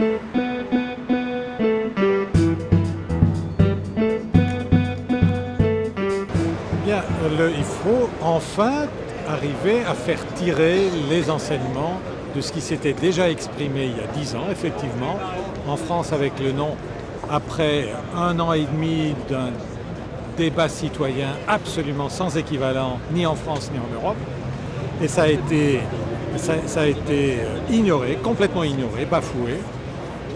Eh bien, il faut enfin arriver à faire tirer les enseignements de ce qui s'était déjà exprimé il y a dix ans, effectivement, en France avec le nom, après un an et demi d'un débat citoyen absolument sans équivalent, ni en France ni en Europe. Et ça a été, ça a été euh, ignoré, complètement ignoré, bafoué.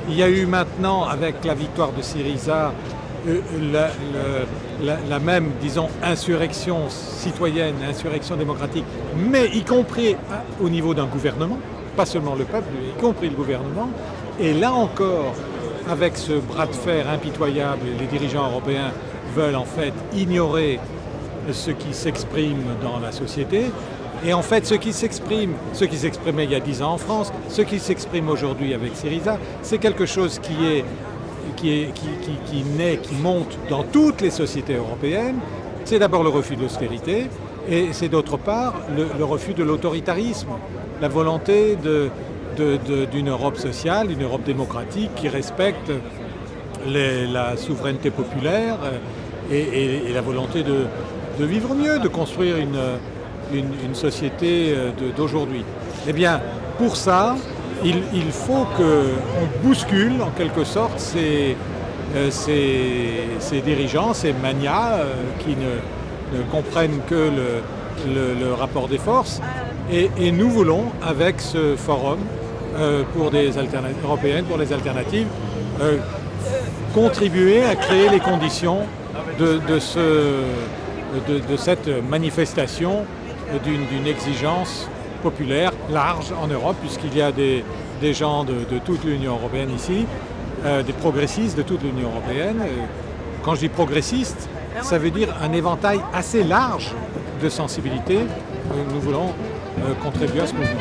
Il y a eu maintenant, avec la victoire de Syriza, euh, la, la, même, disons, insurrection citoyenne, insurrection démocratique, mais y compris au niveau d'un gouvernement, pas seulement le peuple, y compris le gouvernement. Et là encore, avec ce bras de fer impitoyable, les dirigeants européens veulent en fait ignorer ce qui s'exprime dans la société. Et en fait, ce qui s'exprime, ce qui s'exprimait il y a dix ans en France, ce qui s'exprime aujourd'hui avec Syriza, c'est quelque chose qui est qui, est, qui, qui, naît, qui monte dans toutes les sociétés européennes, c'est d'abord le refus de l'austérité et c'est d'autre part le, refus de l'autoritarisme, la volonté d'une Europe sociale, une Europe démocratique qui respecte la souveraineté populaire et, la volonté de, vivre mieux, de construire une, une, société euh, d'aujourd'hui. Eh bien, pour ça, il, faut qu'on bouscule en quelque sorte ces, euh, dirigeants, ces manias euh, qui ne, comprennent que le, rapport des forces. Et, nous voulons, avec ce forum pour des européennes pour les alternatives, contribuer à créer les conditions de, cette manifestation d'une exigence populaire large en Europe, puisqu'il y a des, gens de, toute l'Union européenne ici, euh, des progressistes de toute l'Union européenne. Quand je dis progressiste, ça veut dire un éventail assez large de sensibilités. Nous voulons euh, contribuer à ce mouvement.